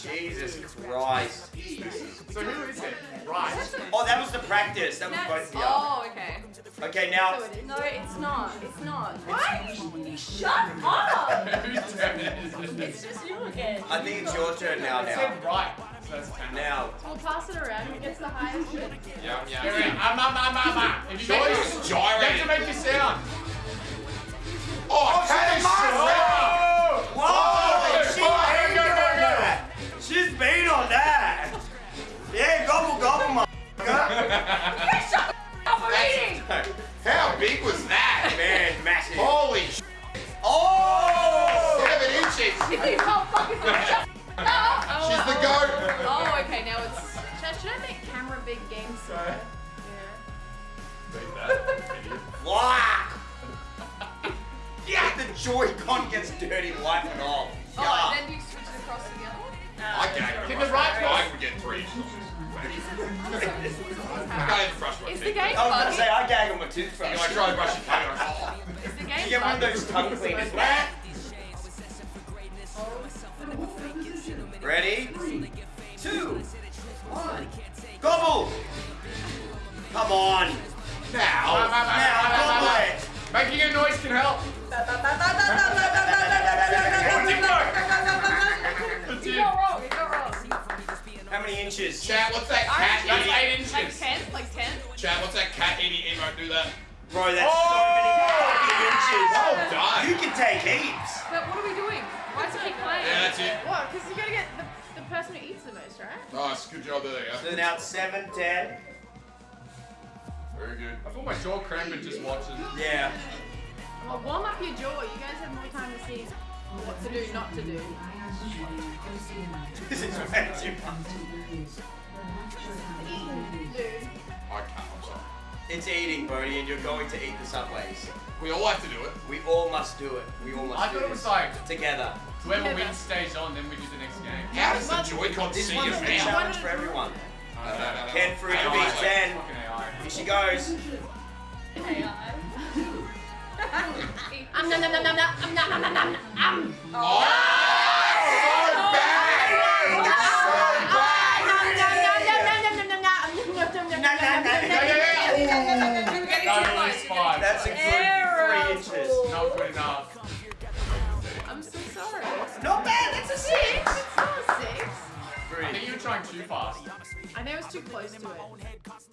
Jesus Christ. So who is it? Right. Oh, that was the practice. That was both of you. Oh, okay. Okay, now. So it is. No, it's not. It's not. Why? Shut up! Whose turn is it? It's just you again. I think it's your turn now. It Now. said right. So that's ten. Now. We'll pass it around. Who gets the highest bid? Yeah, Yeah, yeah. yeah. Um, um, um, um, um. If you make Joyce this, is you have to make a sound. Big was that? Man, massive. Holy sh! Oh! Seven inches! You can't fucking. She's the goat! Oh, okay. Now it's. Should, should I make camera big game Sorry. Yeah. Beat that. Whack! Yeah, the Joy-Con gets dirty, wipe it off. Oh, Yeah. and I Is can't even brush my the game I was gonna say, I gag on my toothbrush. You know, I try to brush your. I'm like, oh. Is the You get one of those tongue cleaners. Ready? Two. One. Gobble! Come on. Now. Now, gobble it. Making a noise can help. Many inches? Chat, what's that cat That's eating? eight Like ten? Like ten? Chat, what's that cat eating emote? Do that. Bro, that's Oh! so many oh! fucking inches. Well done. You can take heaps. But what are we doing? Why does it keep playing? Yeah, that's it. What? Because you gotta get the, the person who eats the most, right? Oh, nice, good job there. So Yeah. now it's 7, 10. Very good. I feel my jaw cramping just watching. Yeah. Well, warm up your jaw. You guys have more time to see what to do, not to do. This is way too much. I can't, I'm sorry. It's eating, Bodie, and you're going to eat the subways. We all have to do it. We all must do it. We all must I do thought it this was like together. whoever Together. wins stays on, then we do the next game. How does the Joy-Con This see one's us the now? challenge for everyone. Uh, no, no, no. Ken Fruit to AI. beat 10. Fucking Here she goes. Um, nom, nom, nom, nom, nom, nom, nom, nom, nom, um. Oh, so bad! That's a good three inches. Not good enough. I'm so sorry. Not bad. That's a Six? six. It's not a six. I think you were trying too fast. I know it's too close to it.